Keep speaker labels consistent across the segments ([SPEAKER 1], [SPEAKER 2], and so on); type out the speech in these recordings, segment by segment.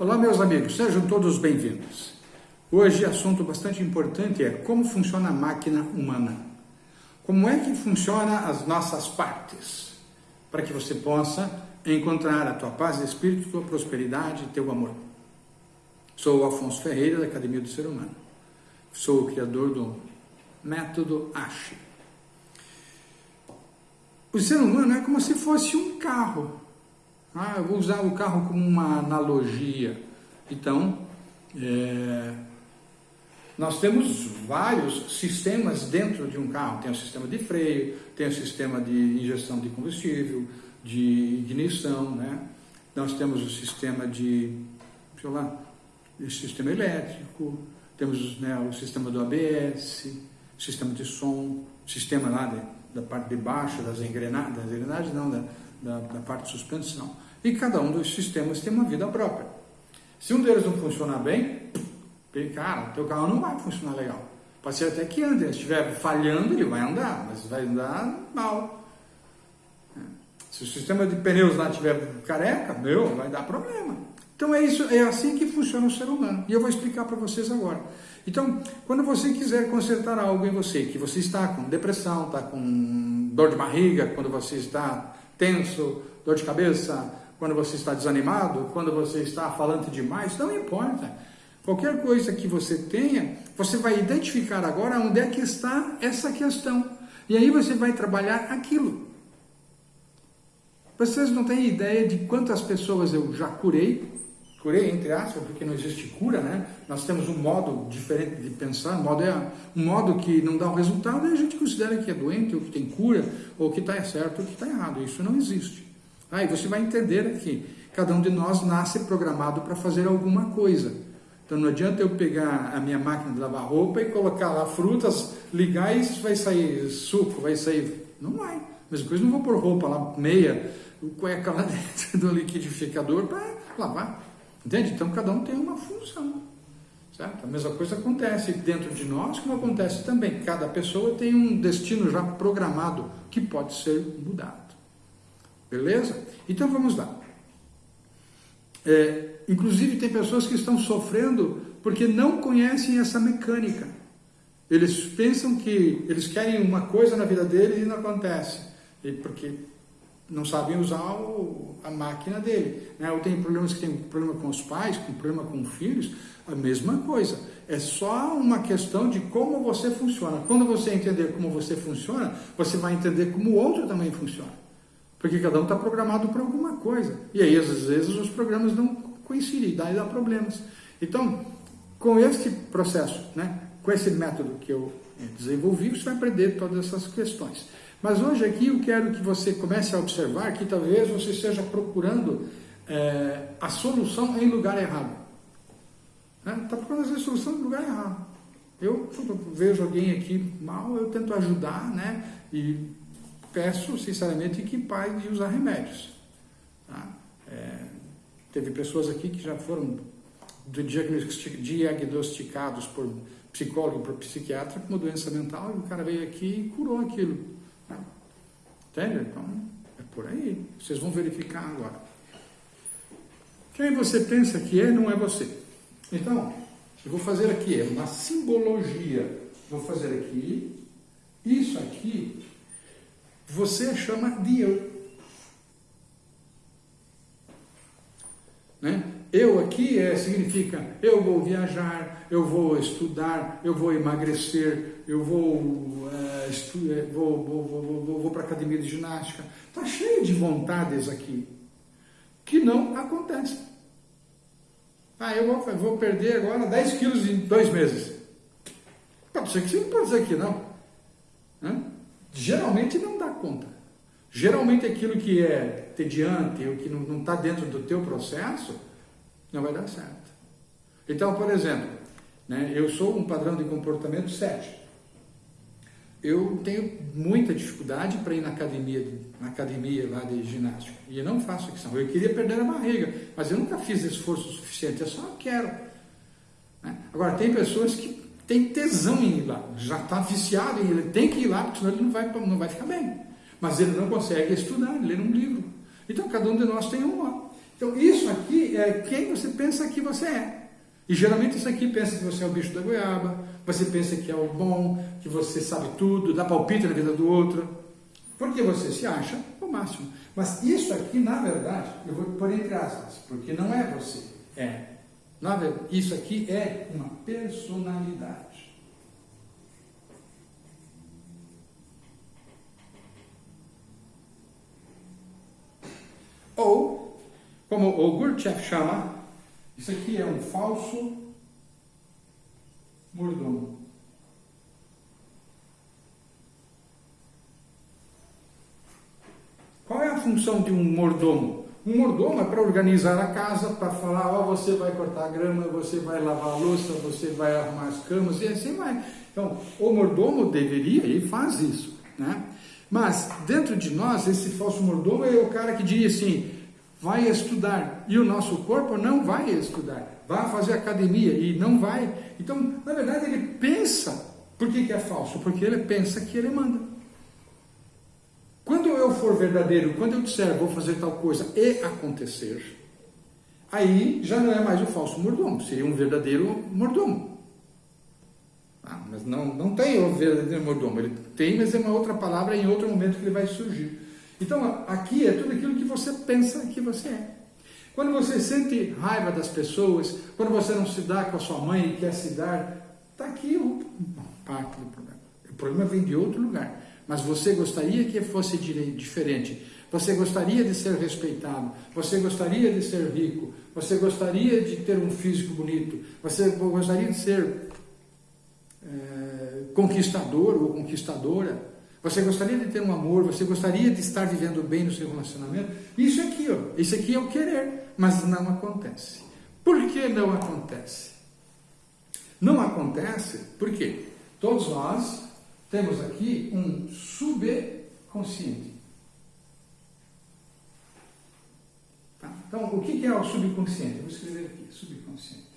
[SPEAKER 1] Olá, meus amigos, sejam todos bem-vindos. Hoje, assunto bastante importante é como funciona a máquina humana. Como é que funciona as nossas partes, para que você possa encontrar a tua paz de espírito, tua prosperidade e teu amor. Sou o Afonso Ferreira, da Academia do Ser Humano. Sou o criador do método ASHE. O ser humano é como se fosse um carro ah, eu vou usar o carro como uma analogia. Então, é, nós temos vários sistemas dentro de um carro. Tem o sistema de freio, tem o sistema de injeção de combustível, de ignição, né? Nós temos o sistema de, sei lá, sistema elétrico, temos né, o sistema do ABS, sistema de som, sistema lá de, da parte de baixo das engrenagens, das engrenagens não, da, da, da parte de suspensão. E cada um dos sistemas tem uma vida própria. Se um deles não funcionar bem, cara, teu carro não vai funcionar legal. Pode ser até que ande, se estiver falhando, ele vai andar, mas vai andar mal. É. Se o sistema de pneus lá estiver careca, meu, vai dar problema. Então é isso, é assim que funciona o ser humano. E eu vou explicar para vocês agora. Então, quando você quiser consertar algo em você, que você está com depressão, está com dor de barriga, quando você está tenso, dor de cabeça, quando você está desanimado, quando você está falando demais, não importa. Qualquer coisa que você tenha, você vai identificar agora onde é que está essa questão. E aí você vai trabalhar aquilo. Vocês não têm ideia de quantas pessoas eu já curei, curei entre aspas, porque não existe cura, né? Nós temos um modo diferente de pensar, um modo, é, um modo que não dá o resultado e a gente considera que é doente, ou que tem cura, ou que está certo, ou que está errado. Isso não existe. Aí você vai entender que cada um de nós nasce programado para fazer alguma coisa. Então não adianta eu pegar a minha máquina de lavar roupa e colocar lá frutas, ligar e vai sair suco, vai sair. Não vai. Mesma coisa, não vou pôr roupa lá, meia, cueca lá dentro do liquidificador para lavar. Entende? Então cada um tem uma função. Certo? A mesma coisa acontece dentro de nós, como acontece também. Cada pessoa tem um destino já programado que pode ser mudado. Beleza? Então vamos lá. É, inclusive tem pessoas que estão sofrendo porque não conhecem essa mecânica. Eles pensam que eles querem uma coisa na vida deles e não acontece. E porque não sabem usar o, a máquina dele. Né? Ou tem problemas que tem problema com os pais, com problema com filhos, a mesma coisa. É só uma questão de como você funciona. Quando você entender como você funciona, você vai entender como o outro também funciona. Porque cada um está programado para alguma coisa. E aí, às vezes, os programas não coincidem, daí dá problemas. Então, com este processo, né, com esse método que eu desenvolvi, você vai aprender todas essas questões. Mas hoje aqui eu quero que você comece a observar que talvez você esteja procurando é, a solução em lugar errado. Está né? procurando a solução em lugar errado. Eu, eu vejo alguém aqui mal, eu tento ajudar, né? E peço sinceramente que pare de usar remédios. Tá? É, teve pessoas aqui que já foram diagnosticados por psicólogo, por psiquiatra, com uma doença mental, e o cara veio aqui e curou aquilo. Entende? Então, é por aí. Vocês vão verificar agora. Quem você pensa que é, não é você. Então, eu vou fazer aqui uma simbologia. Vou fazer aqui. Isso aqui você chama de eu. Né? Eu aqui é, significa eu vou viajar, eu vou estudar, eu vou emagrecer, eu vou, é, é, vou, vou, vou, vou, vou para a academia de ginástica. Está cheio de vontades aqui que não acontecem. Ah, eu vou, vou perder agora 10 quilos em dois meses. Pode ser que sim, pode ser que não. Né? Geralmente não dá conta. Geralmente aquilo que é tediante, o que não está dentro do teu processo, não vai dar certo. Então, por exemplo, né, eu sou um padrão de comportamento 7. Eu tenho muita dificuldade para ir na academia, na academia lá de ginástica. E eu não faço questão. Eu queria perder a barriga, mas eu nunca fiz esforço suficiente, eu só quero. Né? Agora, tem pessoas que tem tesão em ir lá, já está viciado em ele tem que ir lá, porque senão ele não vai, não vai ficar bem. Mas ele não consegue estudar, ler um livro. Então cada um de nós tem um lá. Então, isso aqui é quem você pensa que você é. E geralmente isso aqui pensa que você é o bicho da goiaba, você pensa que é o bom, que você sabe tudo, dá palpite na vida do outro, porque você se acha o máximo. Mas isso aqui, na verdade, eu vou pôr entre aspas, porque não é você, é. Na verdade, isso aqui é uma personalidade. Ou, como o Gurdjieff chama, isso aqui é um falso mordomo. Qual é a função de um mordomo? Um mordomo é para organizar a casa, para falar, ó, oh, você vai cortar a grama, você vai lavar a louça, você vai arrumar as camas e assim vai. Então, o mordomo deveria e faz isso, né? Mas dentro de nós, esse falso mordomo é o cara que diz assim: vai estudar. E o nosso corpo não vai estudar. Vai fazer academia e não vai. Então, na verdade, ele pensa. Por que, que é falso? Porque ele pensa que ele manda. Quando eu for verdadeiro, quando eu disser vou fazer tal coisa e acontecer, aí já não é mais o falso mordomo, seria um verdadeiro mordomo. Ah, mas não, não tem o verdadeiro mordomo, ele tem, mas é uma outra palavra em outro momento que ele vai surgir. Então, aqui é tudo aquilo que você pensa que você é. Quando você sente raiva das pessoas, quando você não se dá com a sua mãe e quer se dar, está aqui o parte do problema. O problema vem de outro lugar. Mas você gostaria que fosse diferente. Você gostaria de ser respeitado. Você gostaria de ser rico. Você gostaria de ter um físico bonito. Você gostaria de ser é, conquistador ou conquistadora. Você gostaria de ter um amor, você gostaria de estar vivendo bem no seu relacionamento? Isso aqui, ó, isso aqui é o querer, mas não acontece. Por que não acontece? Não acontece porque todos nós temos aqui um subconsciente. Tá? Então, o que é o subconsciente? Vou escrever aqui, subconsciente.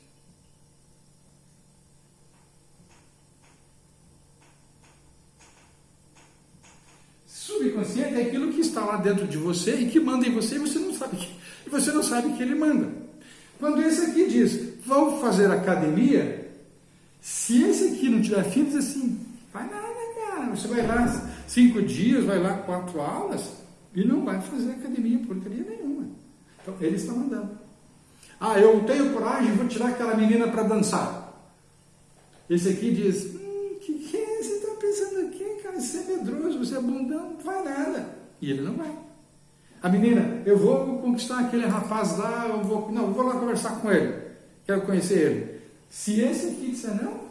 [SPEAKER 1] subconsciente é aquilo que está lá dentro de você e que manda em você e você não sabe que, e você não sabe que ele manda. Quando esse aqui diz, vamos fazer academia, se esse aqui não tiver filho, diz assim, vai nada, cara, você vai lá cinco dias, vai lá quatro aulas e não vai fazer academia porcaria nenhuma. Então ele está mandando. Ah, eu tenho coragem, vou tirar aquela menina para dançar. Esse aqui diz, você é medroso, você é bundão, não vai nada. E ele não vai. A menina, eu vou conquistar aquele rapaz lá, eu vou, não, eu vou lá conversar com ele, quero conhecer ele. Se esse aqui disser não,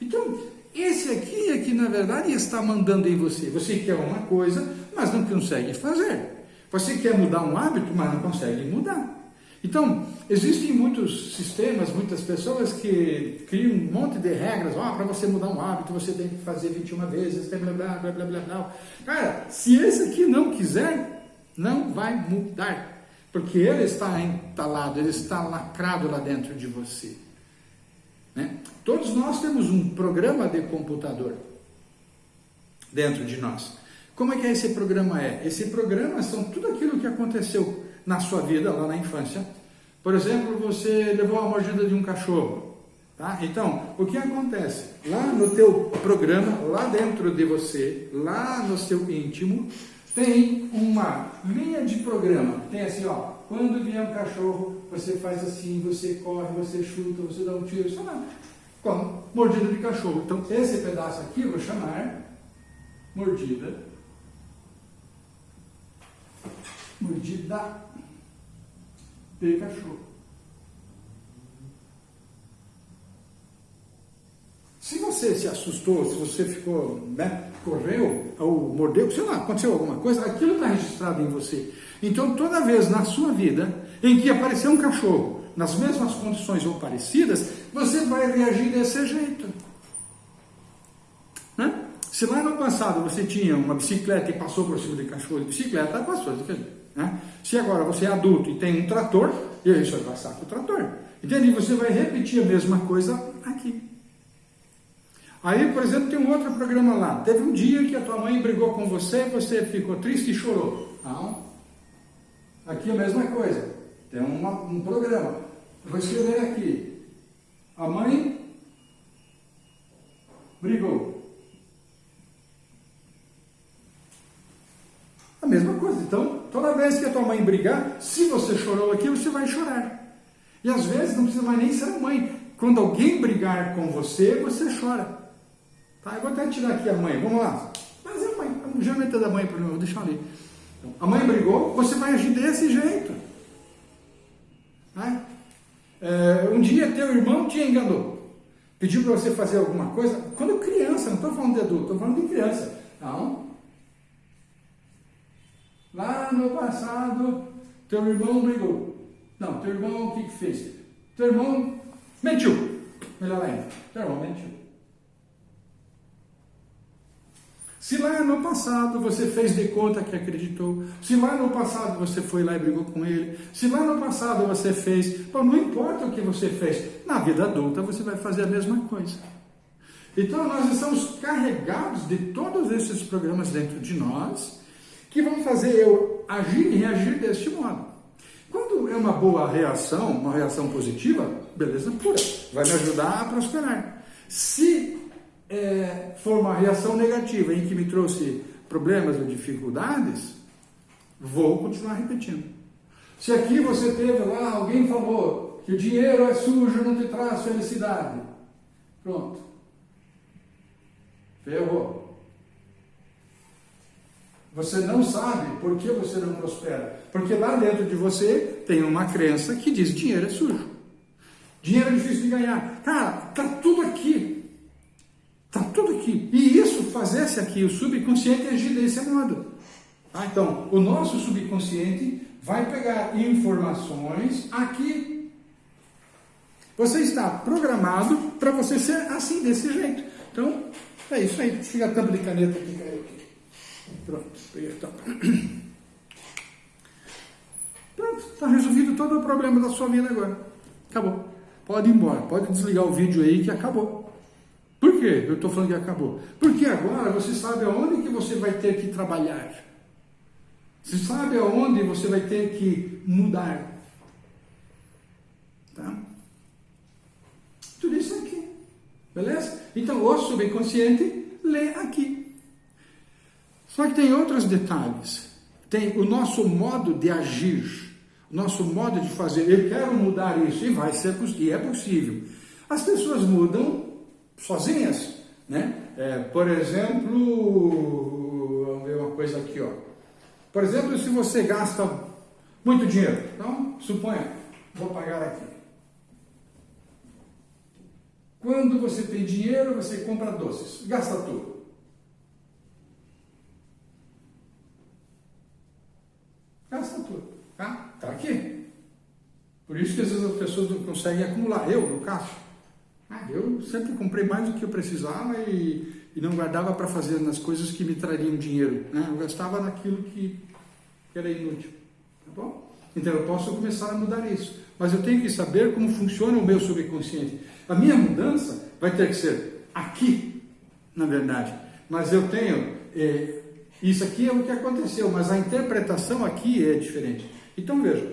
[SPEAKER 1] então esse aqui é que na verdade está mandando em você. Você quer uma coisa, mas não consegue fazer. Você quer mudar um hábito, mas não consegue mudar. Então, existem muitos sistemas, muitas pessoas que criam um monte de regras, oh, para você mudar um hábito, você tem que fazer 21 vezes, blá, blá, blá, blá, blá, blá. Cara, se esse aqui não quiser, não vai mudar, porque ele está entalado, ele está lacrado lá dentro de você. Né? Todos nós temos um programa de computador dentro de nós. Como é que esse programa é? Esse programa são tudo aquilo que aconteceu na sua vida, lá na infância. Por exemplo, você levou a mordida de um cachorro. Tá? Então, o que acontece? Lá no teu programa, lá dentro de você, lá no seu íntimo, tem uma linha de programa. Tem assim, ó, quando vier um cachorro, você faz assim, você corre, você chuta, você dá um tiro, sei lá. Como? Mordida de cachorro. Então, esse pedaço aqui eu vou chamar mordida. Mordida cachorro. Se você se assustou, se você ficou, né, correu ou mordeu, sei lá, aconteceu alguma coisa, aquilo está registrado em você. Então, toda vez na sua vida em que aparecer um cachorro nas mesmas condições ou parecidas, você vai reagir desse jeito. Né? Se lá no passado você tinha uma bicicleta e passou por cima de cachorro de bicicleta, passou de jeito. Né? Se agora você é adulto e tem um trator, e aí você vai passar com o trator. Entende? E você vai repetir a mesma coisa aqui. Aí, por exemplo, tem um outro programa lá. Teve um dia que a tua mãe brigou com você, você ficou triste e chorou. Não. Aqui é a mesma coisa. tem uma, um programa. Vou escrever aqui. A mãe brigou. A mesma coisa. Então, toda vez que a tua mãe brigar, se você chorou aqui, você vai chorar. E às vezes não precisa mais nem ser a mãe. Quando alguém brigar com você, você chora. Tá? Eu vou até tirar aqui a mãe. Vamos lá. Mas é a mãe. Já metade da mãe mim, vou deixar ali. Então, a mãe brigou, você vai agir desse jeito. Tá? É, um dia teu irmão te enganou. Pediu para você fazer alguma coisa. Quando criança, não estou falando de adulto, estou falando de criança. Não. Lá no passado, teu irmão brigou. Não, teu irmão o que, que fez? Teu irmão mentiu. Melhor ainda, teu irmão mentiu. Se lá no passado você fez de conta que acreditou, se lá no passado você foi lá e brigou com ele, se lá no passado você fez, bom, não importa o que você fez, na vida adulta você vai fazer a mesma coisa. Então nós estamos carregados de todos esses programas dentro de nós que vão fazer eu agir e reagir deste modo. Quando é uma boa reação, uma reação positiva, beleza pura, vai me ajudar a prosperar. Se é, for uma reação negativa em que me trouxe problemas ou dificuldades, vou continuar repetindo. Se aqui você teve lá, alguém falou que o dinheiro é sujo, não te traz felicidade. Pronto. Ferrou. Você não sabe por que você não prospera. Porque lá dentro de você tem uma crença que diz dinheiro é sujo. Dinheiro é difícil de ganhar. Cara, tá tudo aqui. Está tudo aqui. E isso fazesse aqui o subconsciente agir desse modo. Ah, então, o nosso subconsciente vai pegar informações aqui. Você está programado para você ser assim, desse jeito. Então, é isso aí. Fica a tampa de caneta aqui. Pronto, peguei a tampa. Pronto, está resolvido todo o problema da sua vida agora. Acabou. Pode ir embora, pode desligar o vídeo aí que acabou. Por que eu estou falando que acabou? Porque agora você sabe aonde que você vai ter que trabalhar. Você sabe aonde você vai ter que mudar. Tá? Tudo isso aqui. Beleza? Então o subconsciente lê aqui. Só que tem outros detalhes. Tem o nosso modo de agir, o nosso modo de fazer. Eu quero mudar isso e vai ser e é possível. As pessoas mudam sozinhas, né? É, por exemplo, vamos ver uma coisa aqui, ó. Por exemplo, se você gasta muito dinheiro, então, suponha, vou pagar aqui. Quando você tem dinheiro, você compra doces, gasta tudo. Gasta tudo, tá? Tá aqui. Por isso que às vezes as pessoas não conseguem acumular. Eu, no caso, ah, eu sempre comprei mais do que eu precisava e, e não guardava para fazer nas coisas que me trariam dinheiro. Né? Eu gastava naquilo que, que era inútil. Tá bom? Então eu posso começar a mudar isso. Mas eu tenho que saber como funciona o meu subconsciente. A minha mudança vai ter que ser aqui, na verdade. Mas eu tenho. É, isso aqui é o que aconteceu, mas a interpretação aqui é diferente. Então veja.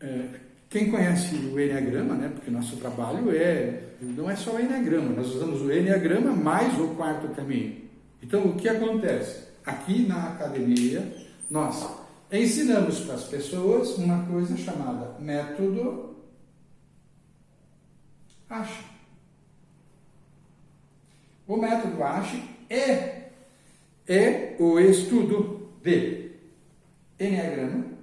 [SPEAKER 1] É, quem conhece o Enneagrama, né, porque nosso trabalho é, não é só o Enneagrama, nós usamos o Enneagrama mais o quarto caminho. Então, o que acontece? Aqui na academia, nós ensinamos para as pessoas uma coisa chamada método ASHE. O método ASHE é, é o estudo de Enneagrama,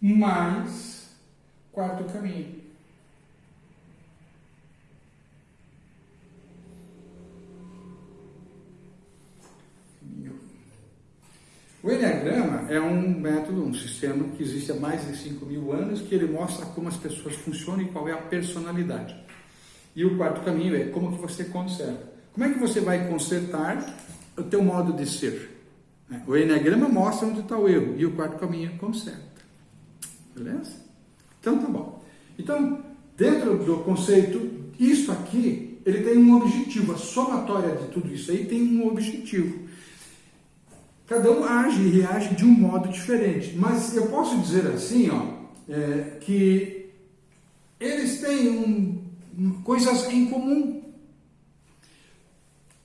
[SPEAKER 1] mais quarto caminho. O Enneagrama é um método, um sistema que existe há mais de 5 mil anos, que ele mostra como as pessoas funcionam e qual é a personalidade. E o quarto caminho é como que você conserta. Como é que você vai consertar o teu modo de ser? O Enneagrama mostra onde está o erro, e o quarto caminho é conserta. Beleza? Então tá bom. Então, dentro do conceito, isso aqui, ele tem um objetivo, a somatória de tudo isso aí tem um objetivo. cada um age e reage de um modo diferente. Mas eu posso dizer assim, ó, é, que eles têm um, coisas em comum.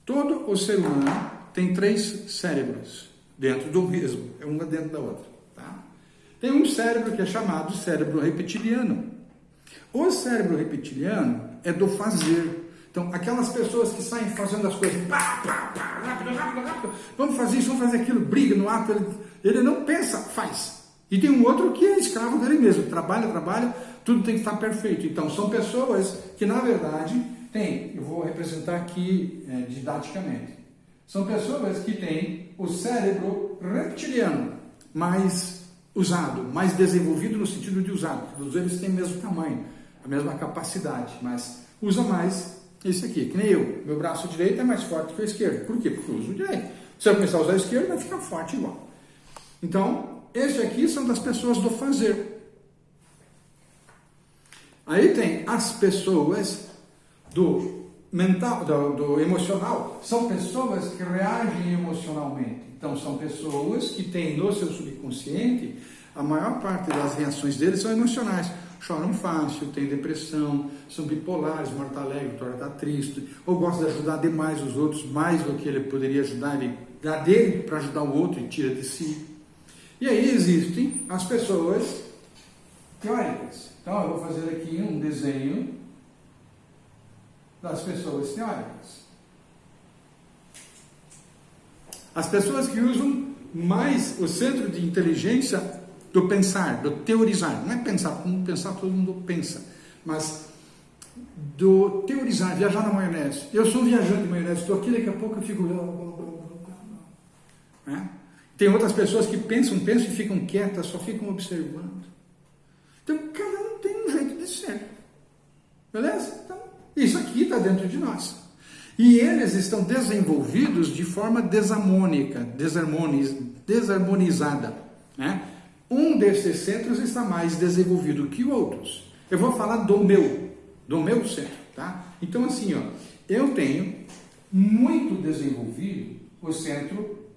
[SPEAKER 1] Todo o ser humano tem três cérebros dentro do mesmo, é uma dentro da outra. Tá? Tem um cérebro que é chamado cérebro reptiliano. O cérebro reptiliano é do fazer. Então, aquelas pessoas que saem fazendo as coisas, pá, pá, pá, rápido, rápido, rápido, vamos fazer isso, vamos fazer aquilo, briga no ato, ele, ele não pensa, faz. E tem um outro que é escravo dele mesmo, trabalha, trabalha, tudo tem que estar perfeito. Então, são pessoas que, na verdade, têm, eu vou representar aqui é, didaticamente, são pessoas que têm o cérebro reptiliano mais usado, mais desenvolvido no sentido de usado. Todos eles têm o mesmo tamanho, a mesma capacidade, mas usa mais esse aqui, que nem eu. Meu braço direito é mais forte que o esquerdo. Por quê? Porque eu uso o direito. Se eu começar a usar o esquerdo, vai ficar forte igual. Então, esse aqui são das pessoas do fazer. Aí tem as pessoas do mental, do, do, emocional, são pessoas que reagem emocionalmente. Então, são pessoas que têm no seu subconsciente, a maior parte das reações deles são emocionais choram fácil, têm depressão, são bipolares, morta alegre, torna está triste, ou gosta de ajudar demais os outros, mais do que ele poderia ajudar, ele dá dele para ajudar o outro e tira de si. E aí existem as pessoas teóricas. Então eu vou fazer aqui um desenho das pessoas teóricas. As pessoas que usam mais o centro de inteligência do pensar, do teorizar. Não é pensar, como pensar todo mundo pensa, mas do teorizar, viajar na maionese. Eu sou viajante de maionese, estou aqui, daqui a pouco eu fico. É? Tem outras pessoas que pensam, pensam e ficam quietas, só ficam observando. Então, cada um tem um jeito de ser. Beleza? Então, isso aqui está dentro de nós. E eles estão desenvolvidos de forma desarmônica, desarmoniz, desarmonizada. Né? Um desses centros está mais desenvolvido que outros. Eu vou falar do meu, do meu centro, tá? Então assim, ó, eu tenho muito desenvolvido o centro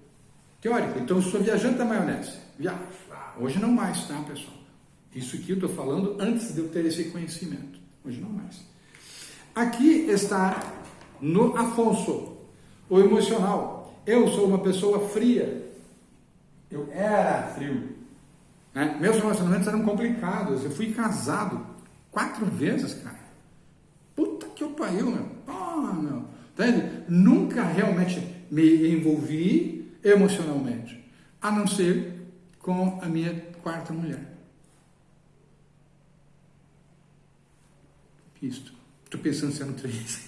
[SPEAKER 1] teórico. Então eu sou viajante da maionese. Viajo. Hoje não mais, tá, pessoal? Isso aqui eu estou falando antes de eu ter esse conhecimento. Hoje não mais. Aqui está no Afonso, o emocional. Eu sou uma pessoa fria. Eu era frio. Né? Meus relacionamentos eram complicados. Eu fui casado quatro vezes, cara. Puta que eu pariu, meu. Pô, meu. Entende? Nunca realmente me envolvi emocionalmente, a não ser com a minha quarta mulher. Isto. Estou pensando se eram três.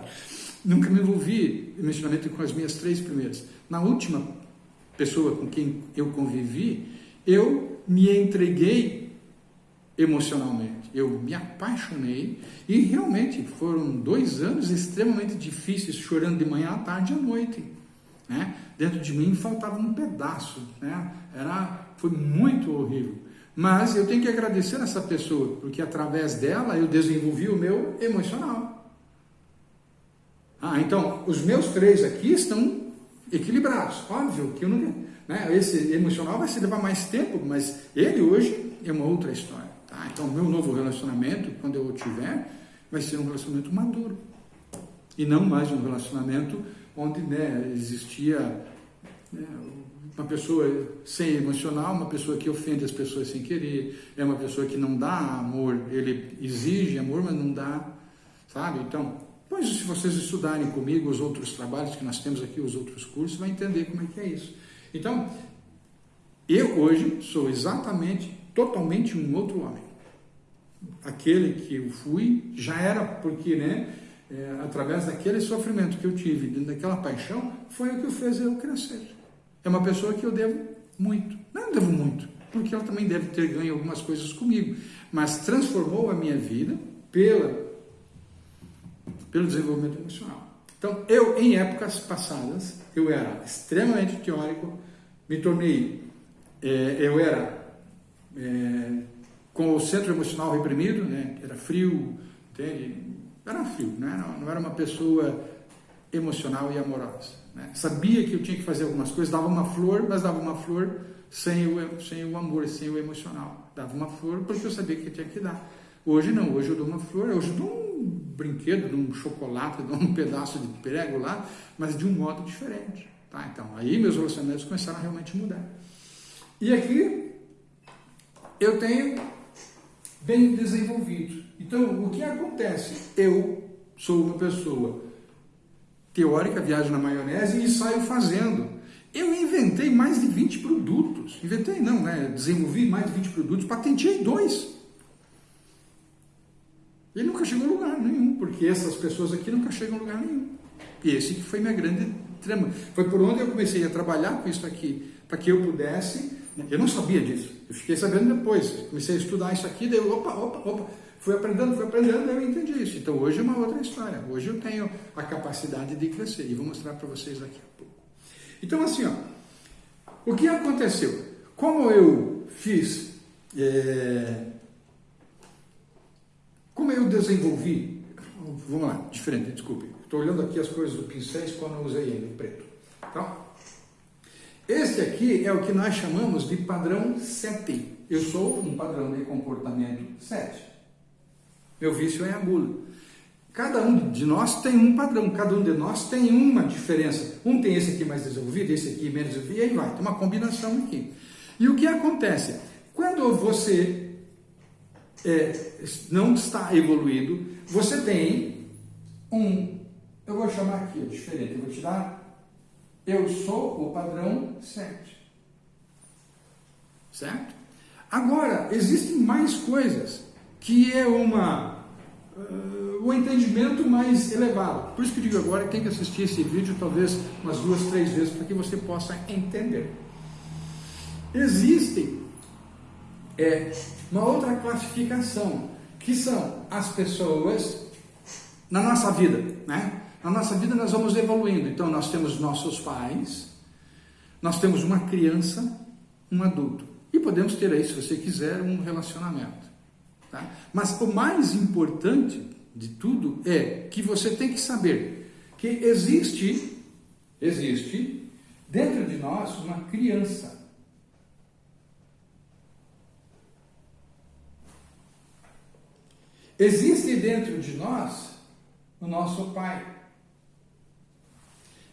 [SPEAKER 1] Nunca me envolvi emocionalmente com as minhas três primeiras. Na última pessoa com quem eu convivi, eu me entreguei emocionalmente, eu me apaixonei e realmente foram dois anos extremamente difíceis, chorando de manhã à tarde e à noite. Né? Dentro de mim faltava um pedaço, né? Era, foi muito horrível. Mas eu tenho que agradecer essa pessoa, porque através dela eu desenvolvi o meu emocional. Ah, então, os meus três aqui estão equilibrados. Óbvio que eu não né? Esse emocional vai se levar mais tempo, mas ele hoje é uma outra história. Tá? Então, meu novo relacionamento, quando eu tiver, vai ser um relacionamento maduro. E não mais um relacionamento onde né, existia né, uma pessoa sem emocional, uma pessoa que ofende as pessoas sem querer, é uma pessoa que não dá amor, ele exige amor, mas não dá, sabe? Então, pois se vocês estudarem comigo os outros trabalhos que nós temos aqui, os outros cursos, vai entender como é que é isso. Então, eu hoje sou exatamente, totalmente um outro homem. Aquele que eu fui já era porque, né, é, através daquele sofrimento que eu tive, daquela paixão, foi o que fez eu crescer. É uma pessoa que eu devo muito. Não devo muito, porque ela também deve ter ganho algumas coisas comigo, mas transformou a minha vida pela, pelo desenvolvimento emocional. Então, eu, em épocas passadas, eu era extremamente teórico, me tornei, é, eu era é, com o centro emocional reprimido, né, era frio, entende? Era frio, era, não era uma pessoa emocional e amorosa. Né? Sabia que eu tinha que fazer algumas coisas, dava uma flor, mas dava uma flor sem o, sem o amor, sem o emocional. Dava uma flor porque eu sabia que eu tinha que dar. Hoje não, hoje eu dou uma flor, hoje eu dou um brinquedo, dou um chocolate, dou um pedaço de prego lá, mas de um modo diferente. Tá? Então, aí meus relacionamentos começaram a realmente mudar. E aqui eu tenho bem desenvolvido. Então, o que acontece? Eu sou uma pessoa teórica, viajo na maionese e saio fazendo. Eu inventei mais de 20 produtos. Inventei não, né? Desenvolvi mais de 20 produtos, patenteei dois. E nunca chegou a lugar nenhum, porque essas pessoas aqui nunca chegam a lugar nenhum. E esse que foi minha grande trama. Foi por onde eu comecei a trabalhar com isso aqui, para que eu pudesse. Eu não sabia disso. Eu fiquei sabendo depois. Comecei a estudar isso aqui, daí eu, opa, opa, opa. Fui aprendendo, fui aprendendo, eu entendi isso. Então hoje é uma outra história. Hoje eu tenho a capacidade de crescer e vou mostrar para vocês daqui a pouco. Então assim, ó, o que aconteceu? Como eu fiz, é, como eu desenvolvi, vamos lá, diferente, desculpe. Estou olhando aqui as coisas do pincéis quando eu usei ele, preto. Então, este aqui é o que nós chamamos de padrão 7. Eu sou um padrão de comportamento 7. Meu vício é a gula. Cada um de nós tem um padrão, cada um de nós tem uma diferença. Um tem esse aqui mais desenvolvido, esse aqui menos desenvolvido, e aí vai, tem uma combinação aqui. E o que acontece? Quando você é, não está evoluído, você tem um, eu vou chamar aqui, diferente, eu vou tirar, eu sou o padrão 7. Certo? Agora, existem mais coisas que é uma uh, o entendimento mais elevado. Por isso que eu digo agora tem que assistir esse vídeo talvez umas duas, três vezes para que você possa entender. Existem é, uma outra classificação que são as pessoas na nossa vida, né? Na nossa vida nós vamos evoluindo. Então nós temos nossos pais, nós temos uma criança, um adulto. E podemos ter aí, se você quiser, um relacionamento. Tá? Mas o mais importante de tudo é que você tem que saber que existe, existe dentro de nós uma criança. Existe dentro de nós o nosso pai.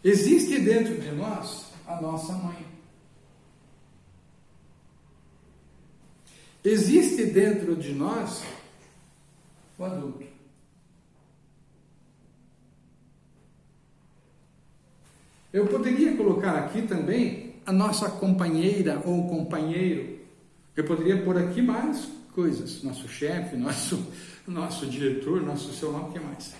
[SPEAKER 1] Existe dentro de nós a nossa mãe. Existe dentro de nós o adulto. Eu poderia colocar aqui também a nossa companheira ou companheiro. Eu poderia pôr aqui mais coisas, nosso chefe, nosso, nosso diretor, nosso seu nome, o que mais?